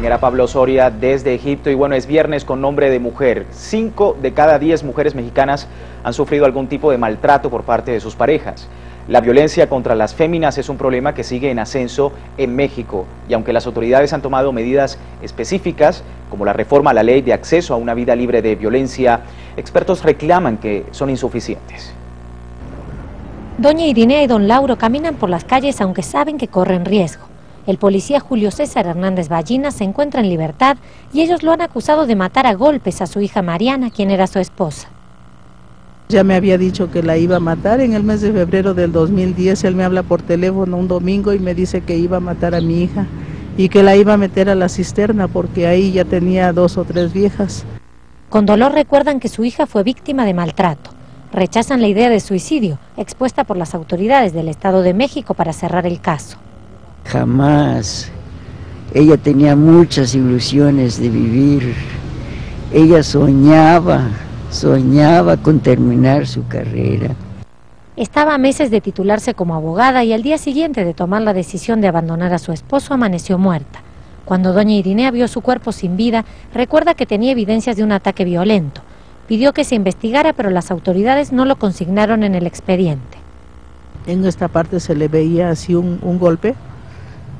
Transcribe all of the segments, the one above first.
compañera Pablo Soria desde Egipto y bueno, es viernes con nombre de mujer. Cinco de cada diez mujeres mexicanas han sufrido algún tipo de maltrato por parte de sus parejas. La violencia contra las féminas es un problema que sigue en ascenso en México y aunque las autoridades han tomado medidas específicas como la reforma a la ley de acceso a una vida libre de violencia, expertos reclaman que son insuficientes. Doña Irinea y don Lauro caminan por las calles aunque saben que corren riesgo. El policía Julio César Hernández Ballina se encuentra en libertad y ellos lo han acusado de matar a golpes a su hija Mariana, quien era su esposa. Ya me había dicho que la iba a matar en el mes de febrero del 2010. Él me habla por teléfono un domingo y me dice que iba a matar a mi hija y que la iba a meter a la cisterna porque ahí ya tenía dos o tres viejas. Con dolor recuerdan que su hija fue víctima de maltrato rechazan la idea de suicidio expuesta por las autoridades del Estado de México para cerrar el caso. Jamás. Ella tenía muchas ilusiones de vivir. Ella soñaba, soñaba con terminar su carrera. Estaba a meses de titularse como abogada y al día siguiente de tomar la decisión de abandonar a su esposo amaneció muerta. Cuando doña Irinea vio su cuerpo sin vida, recuerda que tenía evidencias de un ataque violento pidió que se investigara, pero las autoridades no lo consignaron en el expediente. En esta parte se le veía así un, golpe,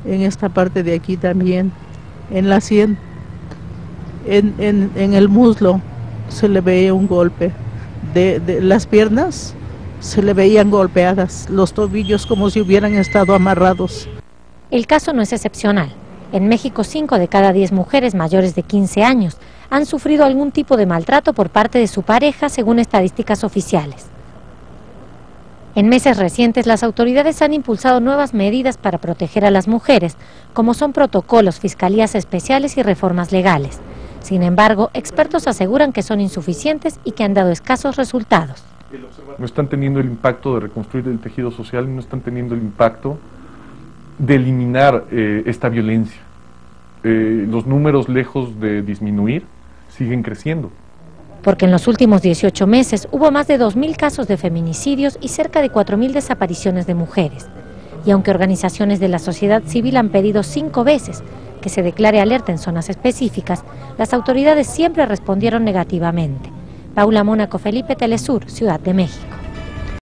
en esta parte de aquí también, en la sien, en, en, el muslo se le veía un golpe, de, de las piernas se le veían golpeadas, los tobillos como si hubieran estado amarrados. El caso no es excepcional. En México, 5 de cada 10 mujeres mayores de 15 años han sufrido algún tipo de maltrato por parte de su pareja, según estadísticas oficiales. En meses recientes, las autoridades han impulsado nuevas medidas para proteger a las mujeres, como son protocolos, fiscalías especiales y reformas legales. Sin embargo, expertos aseguran que son insuficientes y que han dado escasos resultados. No están teniendo el impacto de reconstruir el tejido social, no están teniendo el impacto de eliminar eh, esta violencia. Eh, los números lejos de disminuir, siguen creciendo. Porque en los últimos 18 meses hubo más de 2.000 casos de feminicidios y cerca de 4.000 desapariciones de mujeres. Y aunque organizaciones de la sociedad civil han pedido cinco veces que se declare alerta en zonas específicas, las autoridades siempre respondieron negativamente. Paula Mónaco, Felipe Telesur, Ciudad de México.